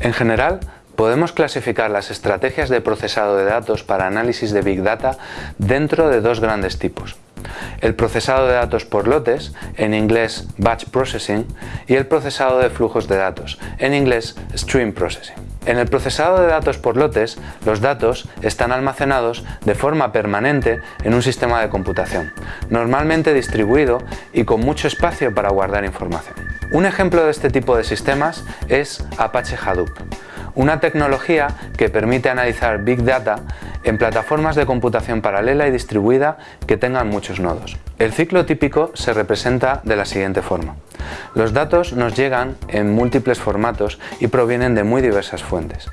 En general, podemos clasificar las estrategias de procesado de datos para análisis de Big Data dentro de dos grandes tipos. El procesado de datos por lotes, en inglés Batch Processing, y el procesado de flujos de datos, en inglés Stream Processing. En el procesado de datos por lotes, los datos están almacenados de forma permanente en un sistema de computación, normalmente distribuido y con mucho espacio para guardar información. Un ejemplo de este tipo de sistemas es Apache Hadoop, una tecnología que permite analizar Big Data en plataformas de computación paralela y distribuida que tengan muchos nodos. El ciclo típico se representa de la siguiente forma. Los datos nos llegan en múltiples formatos y provienen de muy diversas fuentes.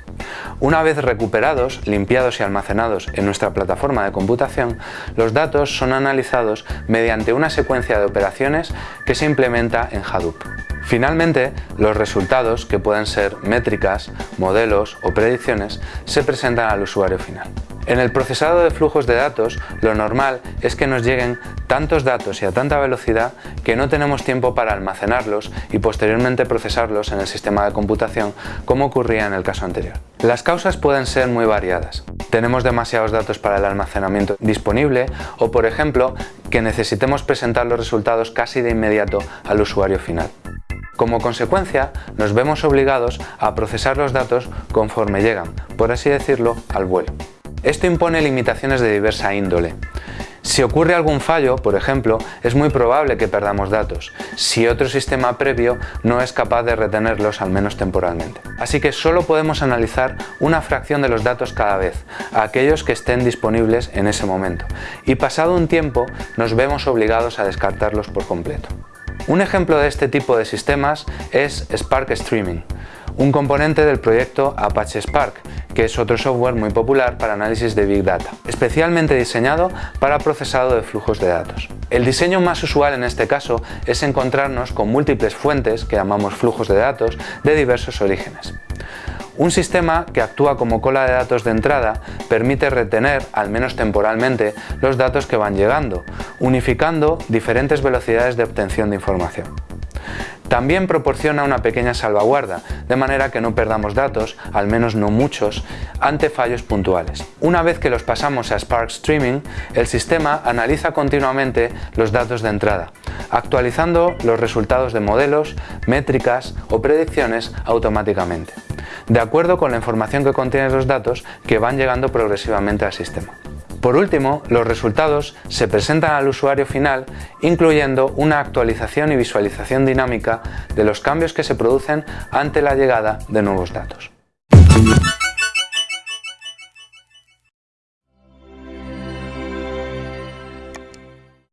Una vez recuperados, limpiados y almacenados en nuestra plataforma de computación, los datos son analizados mediante una secuencia de operaciones que se implementa en Hadoop. Finalmente, los resultados, que pueden ser métricas, modelos o predicciones, se presentan al usuario final. En el procesado de flujos de datos, lo normal es que nos lleguen tantos datos y a tanta velocidad que no tenemos tiempo para almacenarlos y posteriormente procesarlos en el sistema de computación como ocurría en el caso anterior. Las causas pueden ser muy variadas. Tenemos demasiados datos para el almacenamiento disponible o, por ejemplo, que necesitemos presentar los resultados casi de inmediato al usuario final. Como consecuencia, nos vemos obligados a procesar los datos conforme llegan, por así decirlo, al vuelo. Esto impone limitaciones de diversa índole. Si ocurre algún fallo, por ejemplo, es muy probable que perdamos datos, si otro sistema previo no es capaz de retenerlos al menos temporalmente. Así que solo podemos analizar una fracción de los datos cada vez, aquellos que estén disponibles en ese momento, y pasado un tiempo nos vemos obligados a descartarlos por completo. Un ejemplo de este tipo de sistemas es Spark Streaming, un componente del proyecto Apache Spark, que es otro software muy popular para análisis de Big Data, especialmente diseñado para procesado de flujos de datos. El diseño más usual en este caso es encontrarnos con múltiples fuentes, que llamamos flujos de datos, de diversos orígenes. Un sistema que actúa como cola de datos de entrada permite retener, al menos temporalmente, los datos que van llegando, unificando diferentes velocidades de obtención de información. También proporciona una pequeña salvaguarda, de manera que no perdamos datos, al menos no muchos, ante fallos puntuales. Una vez que los pasamos a Spark Streaming, el sistema analiza continuamente los datos de entrada, actualizando los resultados de modelos, métricas o predicciones automáticamente, de acuerdo con la información que contienen los datos que van llegando progresivamente al sistema. Por último, los resultados se presentan al usuario final incluyendo una actualización y visualización dinámica de los cambios que se producen ante la llegada de nuevos datos.